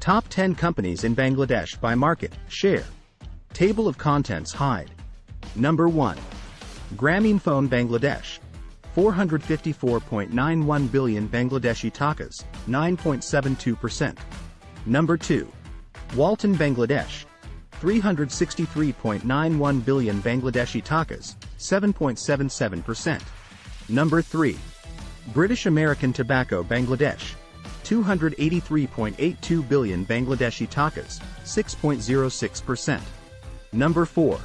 Top 10 companies in Bangladesh by market, share. Table of contents hide. Number 1. Grameenphone Bangladesh. 454.91 billion Bangladeshi takas, 9.72%. Number 2. Walton Bangladesh. 363.91 billion Bangladeshi takas, 7.77%. Number 3. British American Tobacco Bangladesh. 283.82 billion Bangladeshi takas, 6.06%. Number 4.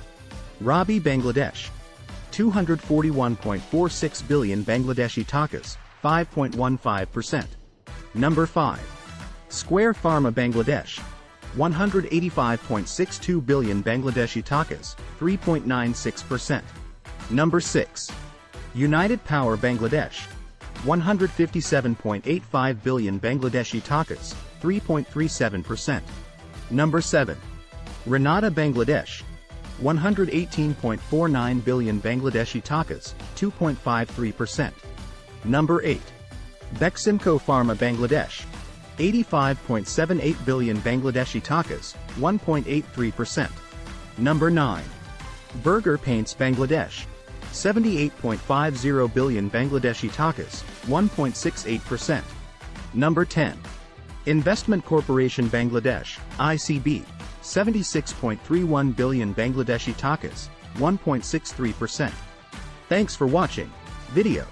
Robi Bangladesh. 241.46 billion Bangladeshi takas, 5.15%. Number 5. Square Pharma Bangladesh. 185.62 billion Bangladeshi takas, 3.96%. Number 6. United Power Bangladesh. 157.85 billion Bangladeshi takas, 3.37%. Number 7. Renata Bangladesh. 118.49 billion Bangladeshi takas, 2.53%. Number 8. Beximco Pharma Bangladesh. 85.78 billion Bangladeshi takas, 1.83%. Number 9. Berger Paints Bangladesh. 78.50 billion Bangladeshi takas, 1.68%. Number 10. Investment Corporation Bangladesh, ICB, 76.31 billion Bangladeshi takas, 1.63%. Thanks for watching video.